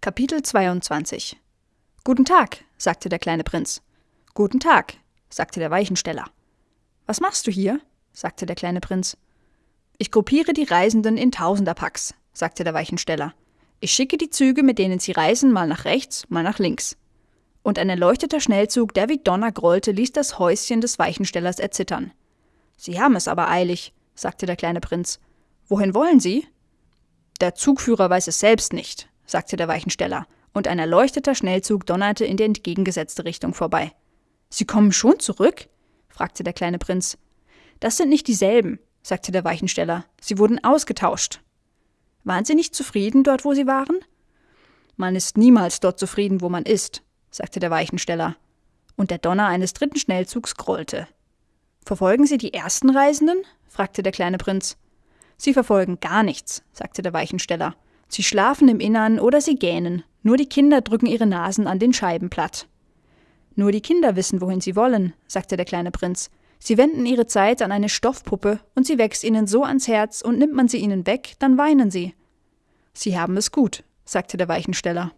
Kapitel 22 Guten Tag, sagte der kleine Prinz. Guten Tag, sagte der Weichensteller. Was machst du hier? sagte der kleine Prinz. Ich gruppiere die Reisenden in Tausenderpacks, sagte der Weichensteller. Ich schicke die Züge, mit denen sie reisen, mal nach rechts, mal nach links. Und ein erleuchteter Schnellzug, der wie Donner grollte, ließ das Häuschen des Weichenstellers erzittern. Sie haben es aber eilig, sagte der kleine Prinz. Wohin wollen Sie? Der Zugführer weiß es selbst nicht, sagte der Weichensteller, und ein erleuchteter Schnellzug donnerte in die entgegengesetzte Richtung vorbei. Sie kommen schon zurück? fragte der kleine Prinz. Das sind nicht dieselben, sagte der Weichensteller. Sie wurden ausgetauscht. Waren Sie nicht zufrieden dort, wo Sie waren? Man ist niemals dort zufrieden, wo man ist, sagte der Weichensteller. Und der Donner eines dritten Schnellzugs grollte. Verfolgen Sie die ersten Reisenden? fragte der kleine Prinz. Sie verfolgen gar nichts, sagte der Weichensteller. Sie schlafen im Innern oder sie gähnen. Nur die Kinder drücken ihre Nasen an den Scheiben platt. Nur die Kinder wissen, wohin sie wollen, sagte der kleine Prinz. Sie wenden ihre Zeit an eine Stoffpuppe und sie wächst ihnen so ans Herz und nimmt man sie ihnen weg, dann weinen sie. Sie haben es gut, sagte der Weichensteller.